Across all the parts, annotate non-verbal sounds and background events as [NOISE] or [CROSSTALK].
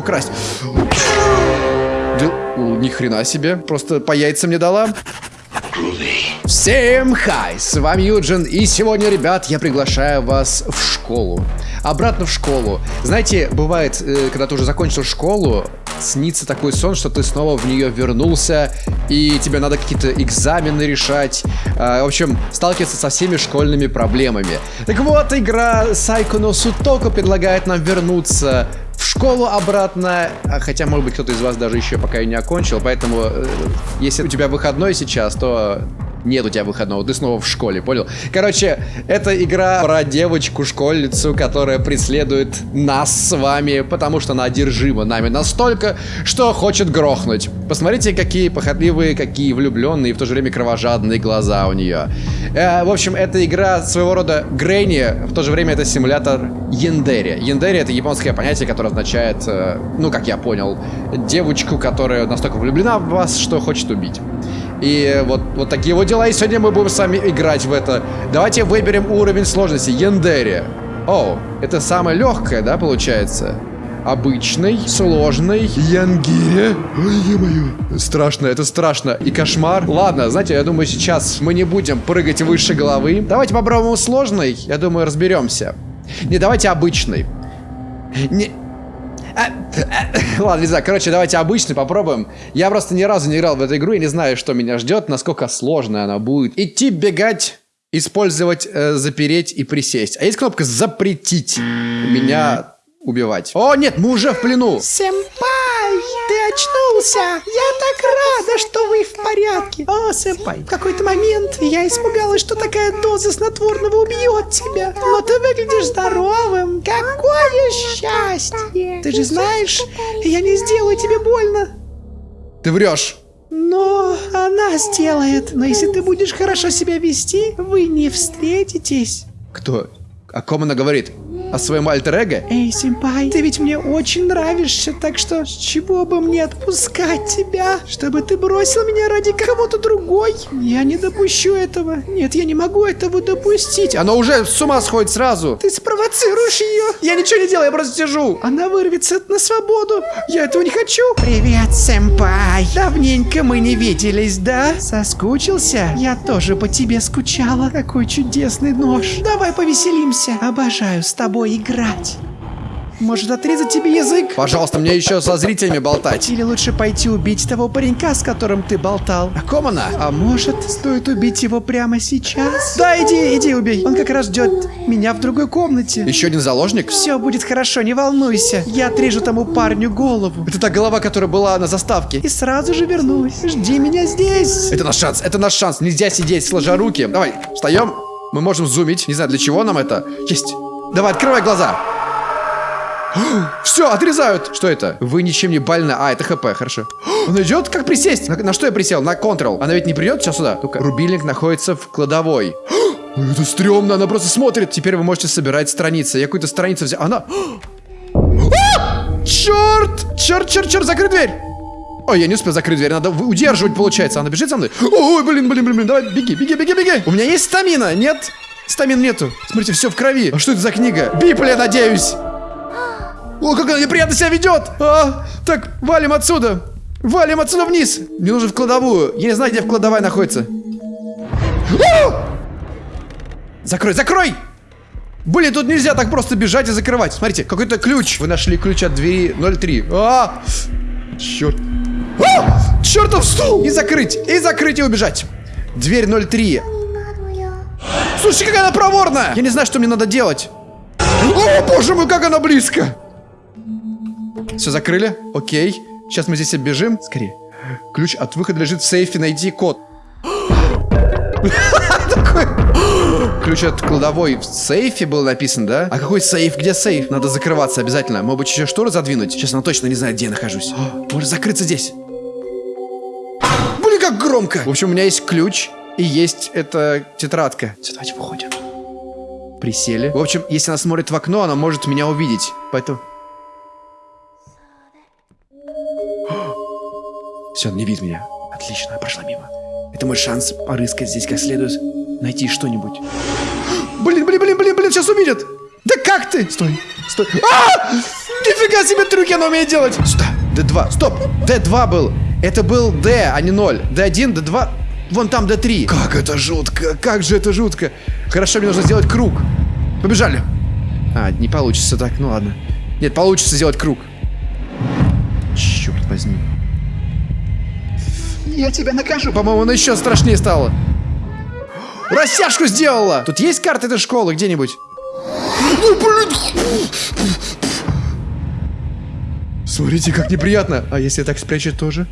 украсть. Ни хрена себе, просто по яйцам не дала. Всем хай, с вами Юджин, и сегодня, ребят, я приглашаю вас в школу. Обратно в школу. Знаете, бывает, э, когда ты уже закончил школу, снится такой сон, что ты снова в нее вернулся, и тебе надо какие-то экзамены решать. Э, в общем, сталкиваться со всеми школьными проблемами. Так вот, игра no Sutoko предлагает нам вернуться в школу обратно, а хотя, может быть, кто-то из вас даже еще пока и не окончил, поэтому, э, если у тебя выходной сейчас, то нет у тебя выходного, ты снова в школе, понял? Короче, это игра про девочку-школьницу, которая преследует нас с вами, потому что она одержима нами настолько, что хочет грохнуть. Посмотрите, какие похотливые, какие влюбленные и в то же время кровожадные глаза у нее. Э, в общем, это игра своего рода Грэнни, в то же время это симулятор Яндери. Яндери это японское понятие, которое означает, э, ну, как я понял, девочку, которая настолько влюблена в вас, что хочет убить. И вот, вот такие вот дела. И сегодня мы будем с вами играть в это. Давайте выберем уровень сложности. Яндери. О, это самое легкое, да, получается? Обычный, сложный, Янгире. Ой, е-мое. Страшно, это страшно. И кошмар. Ладно, знаете, я думаю, сейчас мы не будем прыгать выше головы. Давайте попробуем сложный. Я думаю, разберемся. Не, давайте обычный. Не, ладно, не знаю. Короче, давайте обычный попробуем. Я просто ни разу не играл в эту игру и не знаю, что меня ждет, насколько сложная она будет. Идти, бегать, использовать, э, запереть и присесть. А есть кнопка запретить меня убивать. О, нет, мы уже в плену. Сэмпай, ты очнулся. Я так рада, что вы в порядке. О, сэмпай, в какой-то момент я испугалась, что такая доза снотворного убьет тебя. Но ты выглядишь здоровым. Какое счастье. Ты же знаешь, я не сделаю тебе больно. Ты врешь. Но она сделает. Но если ты будешь хорошо себя вести, вы не встретитесь. Кто? О ком она говорит? О своем альтер-эго? Эй, симпай, ты ведь мне очень нравишься, так что с чего бы мне отпускать тебя, чтобы ты бросил меня ради кого-то другой? Я не допущу этого. Нет, я не могу этого допустить. Она уже с ума сходит сразу. Ты спровоцируешь ее. Я ничего не делаю, я просто сижу. Она вырвется на свободу. Я этого не хочу. Привет, сэмпай. Давненько мы не виделись, да? Соскучился? Я тоже по тебе скучала. Какой чудесный нож. Давай повеселимся. Обожаю с тобой тобой играть. Может отрезать тебе язык? Пожалуйста, мне еще со зрителями болтать. Или лучше пойти убить того паренька, с которым ты болтал. О ком она? А может, стоит убить его прямо сейчас? Да, иди, иди убей. Он как раз ждет меня в другой комнате. Еще один заложник? Все будет хорошо, не волнуйся. Я отрежу тому парню голову. Это та голова, которая была на заставке. И сразу же вернусь. Жди меня здесь. Это наш шанс, это наш шанс. Нельзя сидеть сложа руки. Давай, встаем. Мы можем зумить. Не знаю, для чего нам это. Есть. Давай, открывай глаза. Все, отрезают. Что это? Вы ничем не больны. А, это хп, хорошо. Он идет? Как присесть? На, на что я присел? На Ctrl. Она ведь не придет сейчас сюда? Ну-ка. Рубильник находится в кладовой. Это стрёмно, она просто смотрит. Теперь вы можете собирать страницы. Я какую-то страницу взял. Она... А! Черт! Черт, черт, черт, закрой дверь! Ой, я не успел закрыть дверь, надо удерживать, получается. Она бежит за мной. Ой, блин, блин, блин, блин, давай, беги, беги, беги, беги. У меня есть стамина, нет? Стамин нету. Смотрите, все в крови. А что это за книга? Библия, надеюсь. О, как она неприятно себя ведет. А, так, валим отсюда. Валим отсюда вниз. Мне нужно в кладовую. Я не знаю, где в кладовая находится. А! Закрой, закрой! Блин, тут нельзя так просто бежать и закрывать. Смотрите, какой-то ключ. Вы нашли ключ от двери 03. А! Черт. А! Чертов стул! И закрыть, и закрыть, и убежать. Дверь 03. Слушай, какая она проворная! Я не знаю, что мне надо делать. О, боже мой, как она близко! Все закрыли? Окей. Сейчас мы здесь оббежим. Скорее. Ключ от выхода лежит в сейфе. Найди код. [LAUGHS] Ключ от кладовой в сейфе был написан, да? А какой сейф? Где сейф? Надо закрываться обязательно. Может быть, еще шторы задвинуть? Сейчас она точно не знает, где я нахожусь. [GASPS] Может закрыться здесь. Блин, как громко! В общем, у меня есть ключ. И есть эта тетрадка. Все, давайте выходим. Присели. В общем, если она смотрит в окно, она может меня увидеть. Поэтому... [GASPS] Все, она не видит меня. Отлично, она прошла мимо. Это мой шанс порыскать здесь как следует. Найти что-нибудь. [GASPS] Блин, блин, блин, блин, блин, сейчас увидят. Да как ты? Стой, стой. А! Нифига себе трюки она умеет делать! Сюда! D2. Стоп! D2 был. Это был D, а не 0. D1, D2. Вон там D3. Как это жутко! Как же это жутко! Хорошо, мне нужно сделать круг. Побежали. А, не получится так, ну ладно. Нет, получится сделать круг. Черт возьми. Я тебя накажу. По-моему, она еще страшнее стала. Растяжку сделала! Тут есть карта этой школы где-нибудь? Ну, блин! Смотрите, как неприятно. А если так спрячет тоже?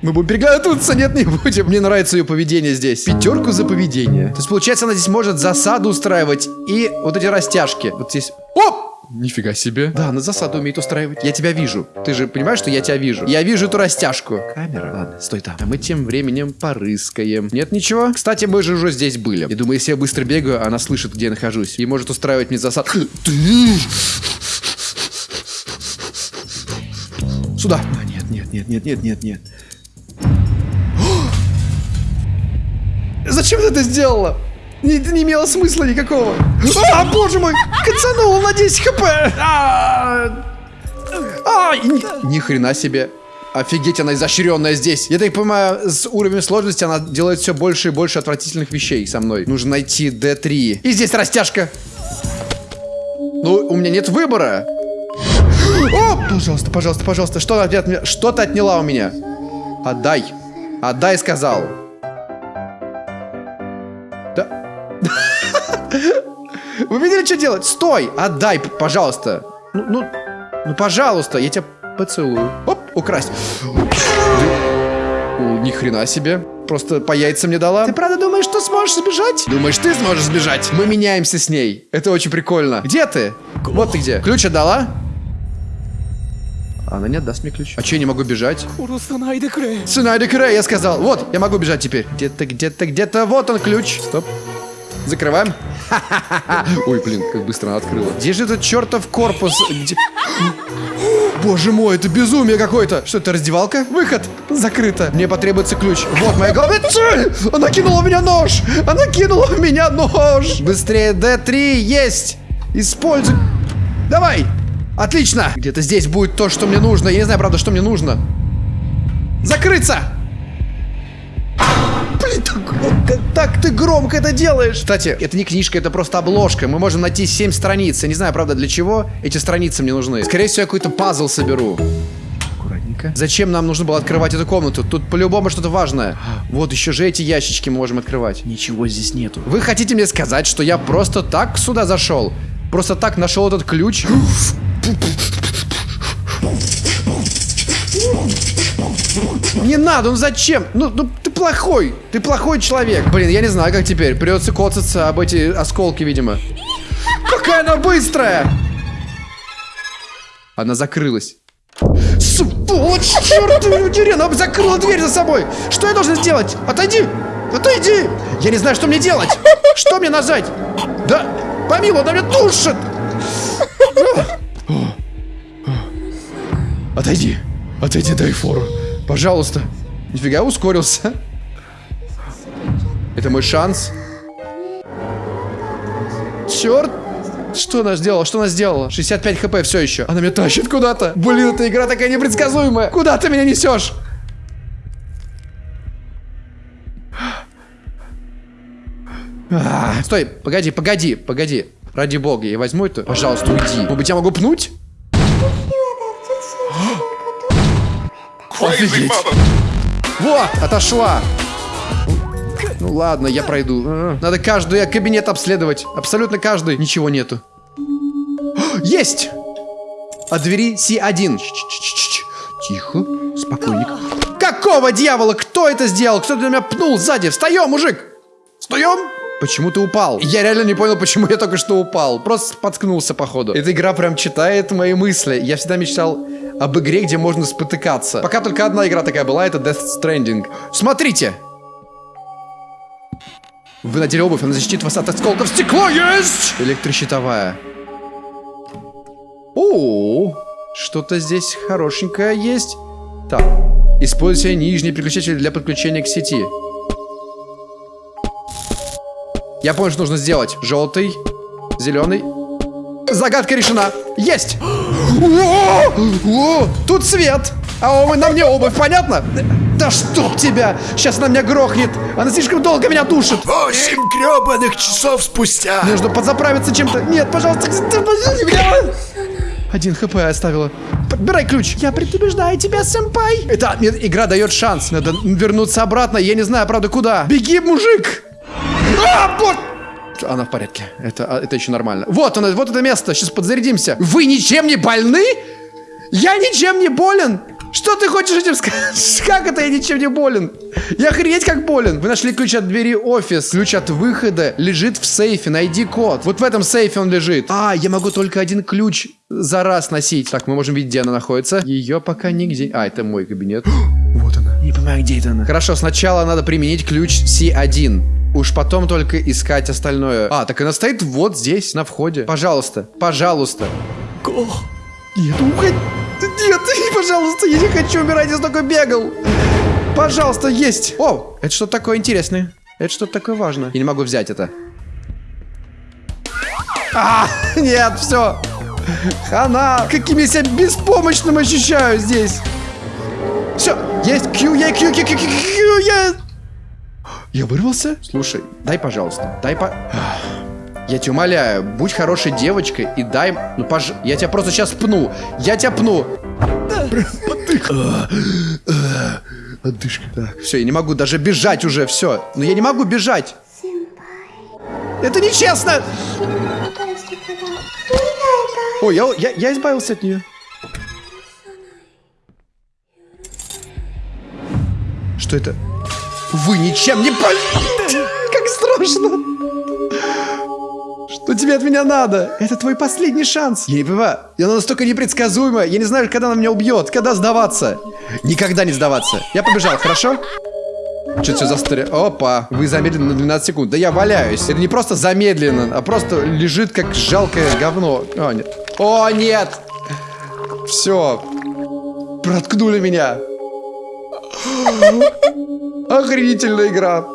Мы будем переглядываться? Нет, не будем. Мне нравится ее поведение здесь. Пятерку за поведение. То есть, получается, она здесь может засаду устраивать и вот эти растяжки. Вот здесь... Оп! Нифига себе. Да, она засаду умеет устраивать. Я тебя вижу. Ты же понимаешь, что я тебя вижу? Я вижу эту растяжку. Камера. Ладно, стой там. А мы тем временем порыскаем. Нет ничего? Кстати, мы же уже здесь были. Я думаю, если я быстро бегаю, она слышит, где я нахожусь. И может устраивать мне засад. Сюда. А, нет, нет, нет, нет, нет, нет, нет. Зачем ты это сделала? Не, не имело смысла никакого. А, боже мой! Кацанул на 10 хп! А, а, ни, ни хрена себе. Офигеть, она изощренная здесь. Я так понимаю, с уровнем сложности она делает все больше и больше отвратительных вещей со мной. Нужно найти D3. И здесь растяжка. Ну, у меня нет выбора. О, пожалуйста, пожалуйста, пожалуйста. Что от меня? Что-то отняла у меня. Отдай. Отдай, сказал. Вы видели, что делать? Стой! Отдай, пожалуйста. Ну, ну, ну, пожалуйста, я тебя поцелую. Оп, украсть. Ни хрена себе. Просто по яйцам мне дала. Ты правда думаешь, что сможешь сбежать? Думаешь, ты сможешь сбежать? Мы меняемся с ней. Это очень прикольно. Где ты? Вот ты где. Ключ отдала? Она не отдаст мне ключ. А че я не могу бежать? Цунайде Крэ, я сказал. Вот, я могу бежать теперь. Где-то, где-то, где-то. Вот он ключ. Стоп. Закрываем. Ой, блин, как быстро она открыла. Где же этот чертов корпус? Где... Боже мой, это безумие какое-то. Что это, раздевалка? Выход. Закрыто. Мне потребуется ключ. Вот моя цель. Она кинула в меня нож. Она кинула в меня нож. Быстрее, D3 есть. Используй. Давай. Отлично. Где-то здесь будет то, что мне нужно. Я не знаю, правда, что мне нужно. Закрыться. Так ты громко это делаешь. Кстати, это не книжка, это просто обложка. Мы можем найти 7 страниц. Я не знаю, правда, для чего эти страницы мне нужны. Скорее всего, я какой-то пазл соберу. Аккуратненько. Зачем нам нужно было открывать эту комнату? Тут по-любому что-то важное. Вот еще же эти ящички мы можем открывать. Ничего здесь нету. Вы хотите мне сказать, что я просто так сюда зашел? Просто так нашел этот ключ? [GASPS] [LAUGHS] Не надо, ну зачем? Ну, ну ты плохой, ты плохой человек. Блин, я не знаю, как теперь. Придется коцаться об эти осколки, видимо. Какая она быстрая! Она закрылась. Сволочь, черт, удери, она закрыла дверь за собой. Что я должен сделать? Отойди, отойди. Я не знаю, что мне делать. Что мне нажать? Да, помилуй, она меня душит. Отойди, отойди, дай фору. Пожалуйста. Нифига ускорился. Это мой шанс. Черт. Что она сделала? Что она сделала? 65 хп все еще. Она меня тащит куда-то. Блин, эта игра такая непредсказуемая. Куда ты меня несешь? А, стой, погоди, погоди, погоди. Ради бога, я возьму это. Пожалуйста, уйди. Может быть, я могу пнуть? Офигеть. Вот, отошла. Ну ладно, я пройду. Надо каждый кабинет обследовать. Абсолютно каждый. Ничего нету. Есть! От двери С1. Тихо, спокойненько. Какого дьявола? Кто это сделал? Кто меня пнул сзади? Встаем, мужик! Встаем! Почему ты упал? Я реально не понял, почему я только что упал. Просто споткнулся, походу. Эта игра прям читает мои мысли. Я всегда мечтал об игре, где можно спотыкаться. Пока только одна игра такая была, это Death Stranding. Смотрите! Вы надели обувь, она защитит вас от осколков стекла. Есть! Электрощитовая. О, что-то здесь хорошенькое есть. Так, используйте нижний переключатель для подключения к сети. Я понял, что нужно сделать. Желтый, зеленый. Загадка решена. Есть! [GASPS] О! О! Тут свет! А о, на мне обувь, понятно? Да чтоб тебя! Сейчас она меня грохнет! Она слишком долго меня душит! Восемь гребаных часов спустя. Нужно подзаправиться чем-то. Нет, пожалуйста, подожди меня. Один хп оставила. Подбирай ключ. Я предупреждаю тебя, сэмпай. Это мне игра дает шанс. Надо вернуться обратно. Я не знаю, правда, куда. Беги, мужик! А, вот! Она в порядке. Это, а, это еще нормально. Вот оно, вот это место. Сейчас подзарядимся. Вы ничем не больны? Я ничем не болен. Что ты хочешь этим сказать? [LAUGHS] Как это я ничем не болен? Я охренеть как болен. Вы нашли ключ от двери офис. Ключ от выхода лежит в сейфе. Найди код. Вот в этом сейфе он лежит. А, я могу только один ключ за раз носить. Так, мы можем видеть, где она находится. Ее пока нигде. А, это мой кабинет. [GASPS] вот она. Не понимаю, где это она. Хорошо, сначала надо применить ключ C1. Уж потом только искать остальное. А, так она стоит вот здесь, на входе. Пожалуйста, пожалуйста. Нет, уходи. Нет, пожалуйста, я не хочу умирать, я столько бегал. Пожалуйста, есть. О, это что такое интересное. Это что-то такое важное. Я не могу взять это. А, нет, все. Хана. Каким я себя беспомощным ощущаю здесь. Все, есть Q, я Q, Q, Q, Q, Q, я... Я вырвался? Слушай, дай, пожалуйста, дай по... Я тебя умоляю, будь хорошей девочкой и дай... Ну, пож... Я тебя просто сейчас пну. Я тебя пну. Отдышка. Отдышка. Так, все, я не могу даже бежать уже, все. Но я не могу бежать. Это нечестно! Ой, я, я, я избавился от нее. Что это? Вы ничем не пол... Как страшно! Что тебе от меня надо? Это твой последний шанс. Я не понимаю. Она настолько непредсказуема. Я не знаю, когда она меня убьет. Когда сдаваться. Никогда не сдаваться. Я побежал, хорошо? Что все застыли? Опа, вы замедлены на 12 секунд. Да я валяюсь. Это не просто замедленно, а просто лежит как жалкое говно. О, нет. О, нет! Все. Проткнули меня. Охренительная игра.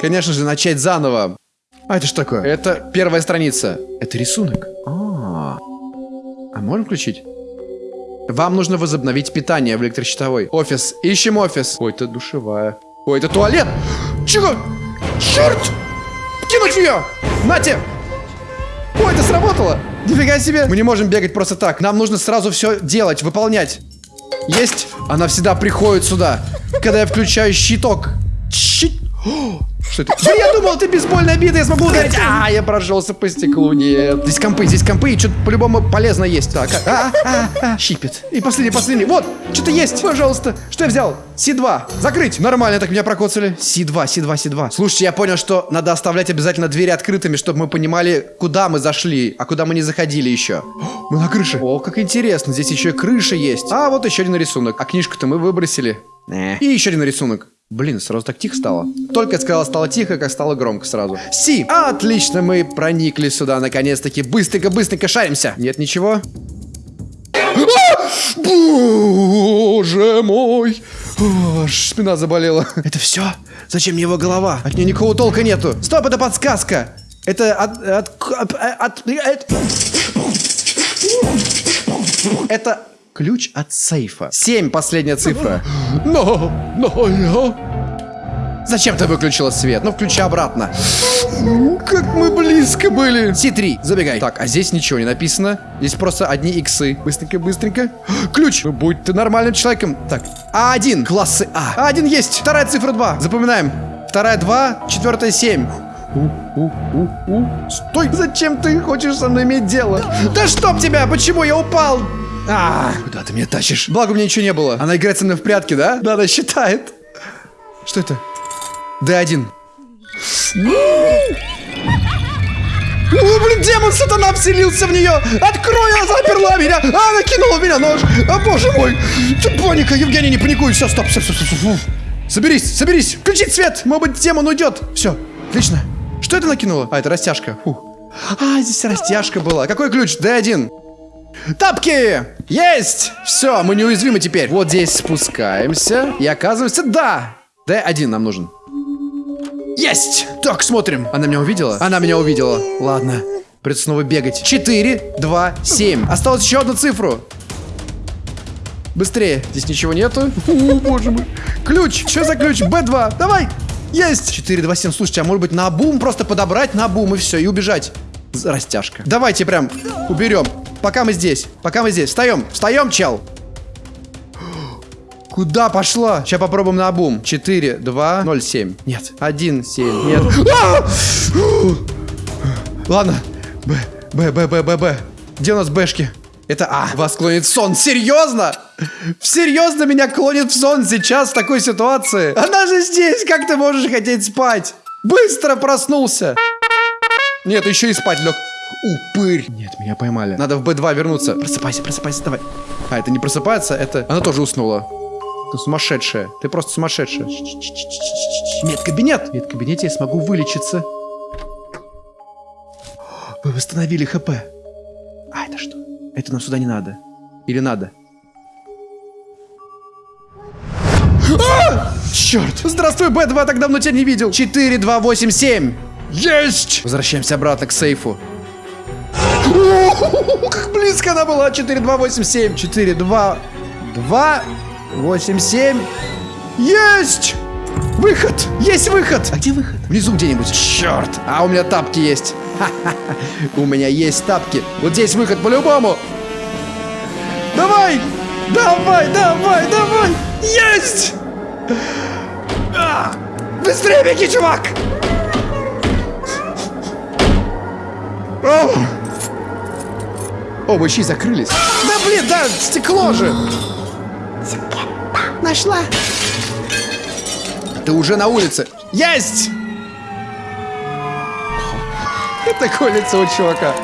Конечно же, начать заново. А это что такое? Это первая страница. Это рисунок. А, а можем включить? Вам нужно возобновить питание в электрощитовой. Офис. Ищем офис. Ой, это душевая. Ой, это туалет. Чего? Черт! Кинуть ее! Нате! Ой, это сработало! Нифига себе! Мы не можем бегать просто так. Нам нужно сразу все делать, выполнять. Есть? Она всегда приходит сюда, когда я включаю щиток. Щит... Что это? Да я думал, ты бейсбольная бита, я смогу ударить. А, я прошелся по стеклу, нет. Здесь компы, здесь компы, и что-то по-любому полезно есть. Так, а, а, а, щипет. И последний, последний. Вот, что-то есть, пожалуйста. Что я взял? Си-2. Закрыть. Нормально так меня прокоцали. Си-2, Си-2, Си-2. Слушайте, я понял, что надо оставлять обязательно двери открытыми, чтобы мы понимали, куда мы зашли, а куда мы не заходили еще. [GASPS] Мы на крыше. О, как интересно, здесь еще и крыша есть. А, вот еще один рисунок. А книжку-то мы выбросили. И еще один рисунок. Блин, сразу так тихо стало. Только я сказала, стало тихо, как стало громко сразу. Си! Отлично, мы проникли сюда, наконец-таки. Быстренько-быстренько шаримся. Нет ничего? А! Боже мой! Аж спина заболела. Это все? Зачем мне его голова? От нее никакого толка нету. Стоп, это подсказка. Это от... от, от, от это ключ от сейфа. Семь последняя цифра. [GASPS] Но, но я... Зачем ты выключила свет? Ну, включи обратно. [GASPS] Как мы близко были. Си-3, забегай. Так, а здесь ничего не написано. Здесь просто одни иксы. Быстренько, быстренько. [GASPS] Ключ. Ну, будь ты нормальным человеком. Так, А1, классы А. А1 есть. Вторая цифра 2. Запоминаем. Вторая 2, четвертая 7. Стой! Зачем ты хочешь со мной иметь дело? Да чтоб тебя! Почему я упал? А, куда ты меня тащишь? Благо у меня ничего не было. Она играет со мной в прятки, да? Да, она считает. Что это? Д1. О, блин, демон сатана вселился в нее! Открой, она заперла меня! А, она кинула в меня нож! О, боже мой! Ты паника, Евгений, не паникуй! Все, стоп, стоп, стоп, стоп, стоп. Соберись, соберись! Включить свет! Может быть, демон уйдет! Все, отлично. Что это накинуло? А, это растяжка. Фу. А, здесь растяжка была. Какой ключ? Д1. Тапки! Есть! Все, мы неуязвимы теперь. Вот здесь спускаемся и оказывается, да! Д1 нам нужен. Есть! Так, смотрим. Она меня увидела? Она меня увидела. Ладно. Придется снова бегать. 4, 2, 7. Осталось еще одну цифру. Быстрее. Здесь ничего нету. О, боже мой. Ключ. Что за ключ? Б2. Давай. Есть. 4, 2, 7. Слушайте, а может быть на бум просто подобрать на бум и все, и убежать. Растяжка. Давайте прям уберем. Пока мы здесь. Пока мы здесь. Встаем. Встаем, чел. Куда пошла? Сейчас попробуем на бум. 4, 2, 0, 7. Нет. 1, 7. Нет. А! Ладно. Б, Б, Б, Б, Б, Б. Где у нас Бэшки? Это А. Вас клонит в сон. Серьезно? Серьезно меня клонит в сон сейчас в такой ситуации? Она же здесь. Как ты можешь хотеть спать? Быстро проснулся. Нет, еще и спать лег. Упырь. Нет, меня поймали. Надо в Б2 вернуться. Просыпайся, просыпайся, давай. А, это не просыпается, это... Она тоже уснула. Ты сумасшедшая. Ты просто сумасшедшая. Медкабинет. В медкабинете я смогу вылечиться. Вы восстановили ХП. А это что? Это нам сюда не надо. Или надо? А! Черт! Здравствуй, Б2, так давно тебя не видел. 4, 2, 8, 7. Есть! Возвращаемся обратно к сейфу. О, Как близко она была. 4, 2, 8, 7. 4, 2, 2, 8, 7. Есть! Выход! Есть выход! А где выход? Внизу где-нибудь. Черт! А у меня тапки есть. [LAUGHS] У меня есть тапки. Вот здесь выход по-любому. Давай! Давай, давай, давай! Есть! А! Быстрее беги, чувак! О! Оба щи закрылись. Да блин, да, стекло же! Нашла. Ты уже на улице. Есть! [LAUGHS] Такое лицо у чувака.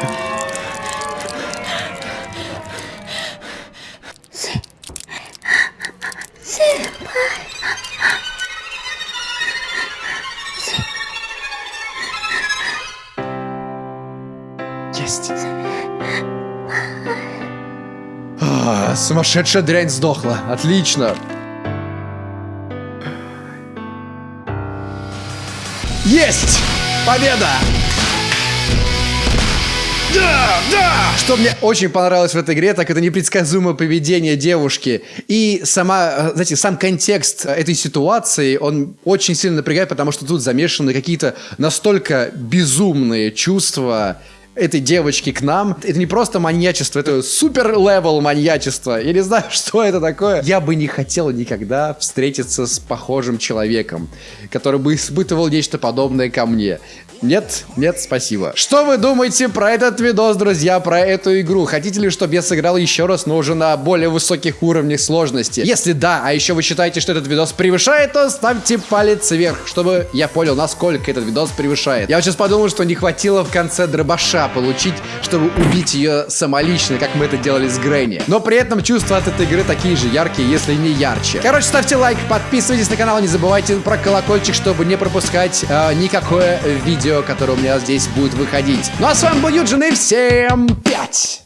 Сумасшедшая дрянь сдохла. Отлично. Есть! Победа! Да, да! Что мне очень понравилось в этой игре, так это непредсказуемое поведение девушки. И сама, знаете, сам контекст этой ситуации, он очень сильно напрягает, потому что тут замешаны какие-то настолько безумные чувства этой девочки к нам. Это не просто маньячество, это супер level маньячества. Я не знаю, [LAUGHS] что это такое. Я бы не хотел никогда встретиться с похожим человеком, который бы испытывал нечто подобное ко мне. Нет, нет, спасибо. Что вы думаете про этот видос, друзья, про эту игру? Хотите ли, чтобы я сыграл еще раз, но уже на более высоких уровнях сложности? Если да, а еще вы считаете, что этот видос превышает, то ставьте палец вверх, чтобы я понял, насколько этот видос превышает. Я сейчас подумал, что не хватило в конце дробаша получить, чтобы убить ее самолично, как мы это делали с Грэнни. Но при этом чувства от этой игры такие же яркие, если не ярче. Короче, ставьте лайк, подписывайтесь на канал, не забывайте про колокольчик, чтобы не пропускать э, никакое видео, которое у меня здесь будет выходить. Ну а с вами был Юджин и всем пять!